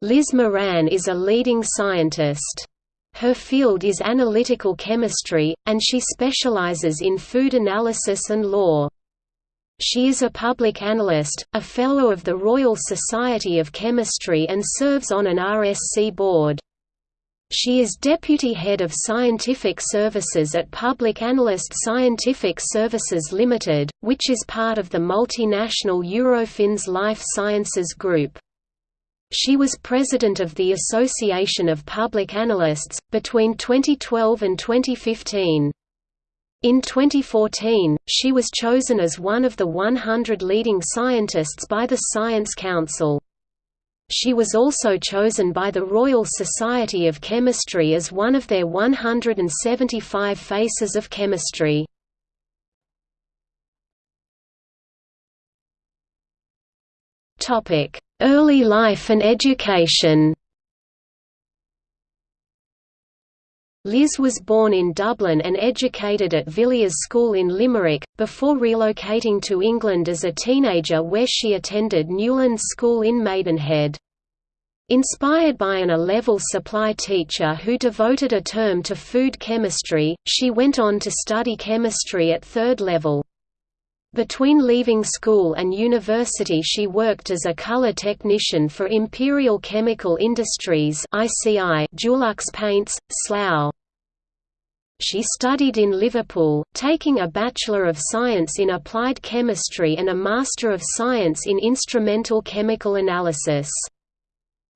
Liz Moran is a leading scientist. Her field is analytical chemistry, and she specializes in food analysis and law. She is a public analyst, a Fellow of the Royal Society of Chemistry and serves on an RSC board. She is Deputy Head of Scientific Services at Public Analyst Scientific Services Limited, which is part of the multinational Eurofins Life Sciences Group. She was president of the Association of Public Analysts, between 2012 and 2015. In 2014, she was chosen as one of the 100 leading scientists by the Science Council. She was also chosen by the Royal Society of Chemistry as one of their 175 Faces of Chemistry. Early life and education Liz was born in Dublin and educated at Villiers School in Limerick, before relocating to England as a teenager where she attended Newlands School in Maidenhead. Inspired by an A-level supply teacher who devoted a term to food chemistry, she went on to study chemistry at third level. Between leaving school and university she worked as a color technician for Imperial Chemical Industries Dulux Paints, Slough. She studied in Liverpool, taking a Bachelor of Science in Applied Chemistry and a Master of Science in Instrumental Chemical Analysis.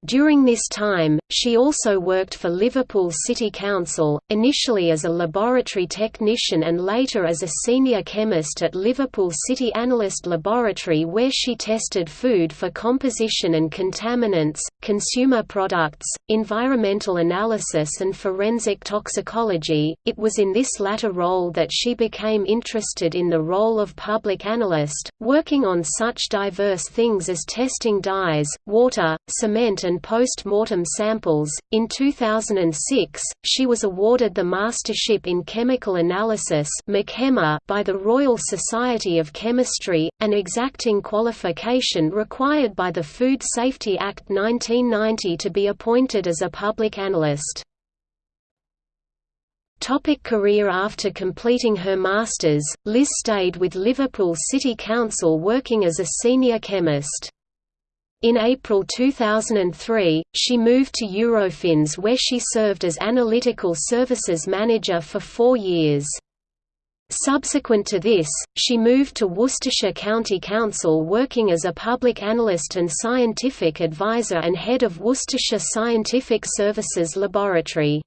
During this time, she also worked for Liverpool City Council, initially as a laboratory technician and later as a senior chemist at Liverpool City Analyst Laboratory where she tested food for composition and contaminants, consumer products, environmental analysis and forensic toxicology. It was in this latter role that she became interested in the role of public analyst, working on such diverse things as testing dyes, water, cement and and post-mortem samples. In 2006, she was awarded the Mastership in Chemical Analysis by the Royal Society of Chemistry, an exacting qualification required by the Food Safety Act 1990 to be appointed as a public analyst. Topic career After completing her Masters, Liz stayed with Liverpool City Council working as a senior chemist. In April 2003, she moved to Eurofins where she served as Analytical Services Manager for four years. Subsequent to this, she moved to Worcestershire County Council working as a public analyst and scientific advisor and head of Worcestershire Scientific Services Laboratory.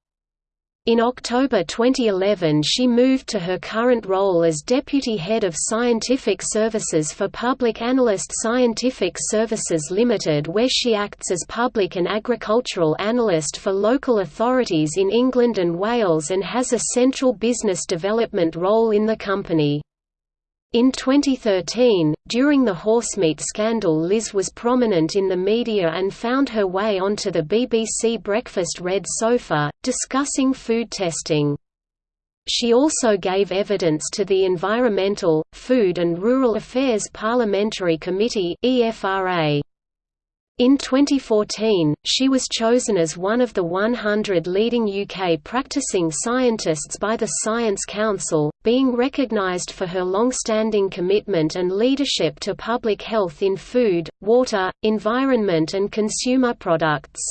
In October 2011 she moved to her current role as Deputy Head of Scientific Services for Public Analyst Scientific Services Limited where she acts as Public and Agricultural Analyst for local authorities in England and Wales and has a central business development role in the company. In 2013, during the horsemeat scandal Liz was prominent in the media and found her way onto the BBC Breakfast Red Sofa, discussing food testing. She also gave evidence to the Environmental, Food and Rural Affairs Parliamentary Committee EFRA. In 2014, she was chosen as one of the 100 leading UK practicing scientists by the Science Council, being recognised for her long-standing commitment and leadership to public health in food, water, environment and consumer products.